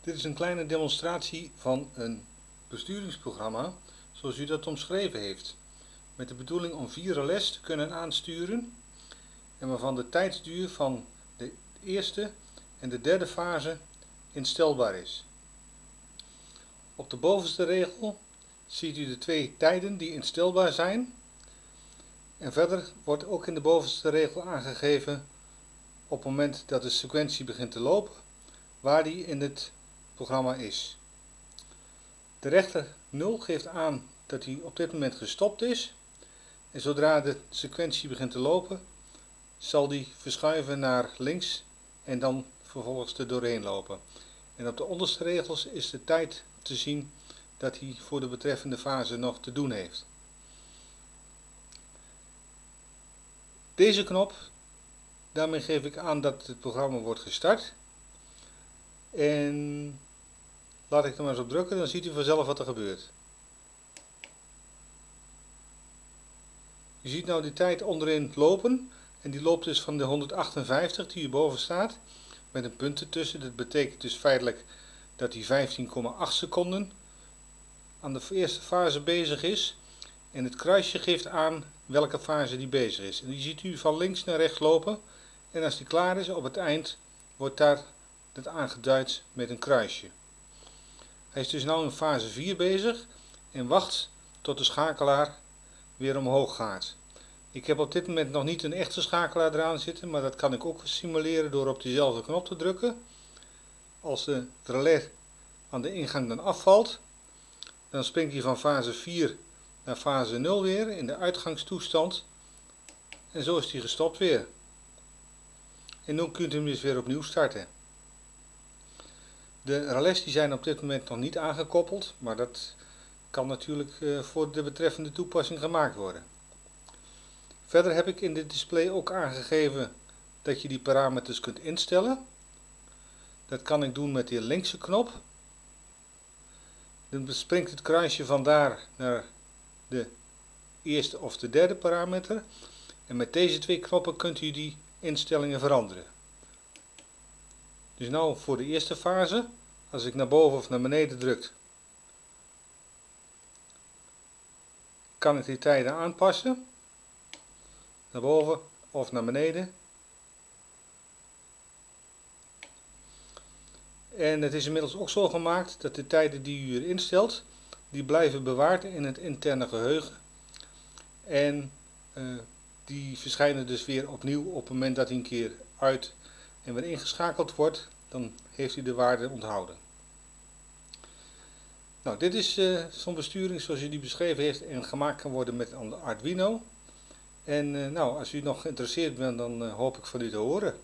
Dit is een kleine demonstratie van een besturingsprogramma zoals u dat omschreven heeft. Met de bedoeling om vier relais te kunnen aansturen en waarvan de tijdsduur van de eerste en de derde fase instelbaar is. Op de bovenste regel ziet u de twee tijden die instelbaar zijn. En verder wordt ook in de bovenste regel aangegeven op het moment dat de sequentie begint te lopen, waar die in het programma is. De rechter 0 geeft aan dat hij op dit moment gestopt is. En zodra de sequentie begint te lopen, zal die verschuiven naar links en dan vervolgens er doorheen lopen. En op de onderste regels is de tijd te zien dat hij voor de betreffende fase nog te doen heeft. Deze knop, daarmee geef ik aan dat het programma wordt gestart. En laat ik er maar eens op drukken, dan ziet u vanzelf wat er gebeurt. Je ziet nou die tijd onderin lopen. En die loopt dus van de 158 die hierboven staat. Met een punt ertussen. Dat betekent dus feitelijk dat hij 15,8 seconden aan de eerste fase bezig is. En het kruisje geeft aan welke fase die bezig is. En die ziet u van links naar rechts lopen. En als die klaar is, op het eind, wordt daar het aangeduid met een kruisje. Hij is dus nu in fase 4 bezig en wacht tot de schakelaar weer omhoog gaat. Ik heb op dit moment nog niet een echte schakelaar eraan zitten, maar dat kan ik ook simuleren door op diezelfde knop te drukken. Als de relais aan de ingang dan afvalt, dan springt hij van fase 4 naar fase 0 weer in de uitgangstoestand. En zo is hij gestopt weer. En nu kunt u hem dus weer opnieuw starten. De relais die zijn op dit moment nog niet aangekoppeld, maar dat kan natuurlijk eh, voor de betreffende toepassing gemaakt worden. Verder heb ik in dit display ook aangegeven dat je die parameters kunt instellen. Dat kan ik doen met de linkse knop. Dan springt het kruisje vandaar naar de eerste of de derde parameter. En met deze twee knoppen kunt u die instellingen veranderen. Dus nou voor de eerste fase, als ik naar boven of naar beneden druk, kan ik die tijden aanpassen. Naar boven of naar beneden. En het is inmiddels ook zo gemaakt dat de tijden die u hier instelt, die blijven bewaard in het interne geheugen. En uh, die verschijnen dus weer opnieuw op het moment dat hij een keer uit en weer ingeschakeld wordt, dan heeft hij de waarde onthouden. Nou, dit is uh, zo'n besturing zoals u die beschreven heeft en gemaakt kan worden met Arduino. En uh, nou, als u nog geïnteresseerd bent, dan uh, hoop ik van u te horen.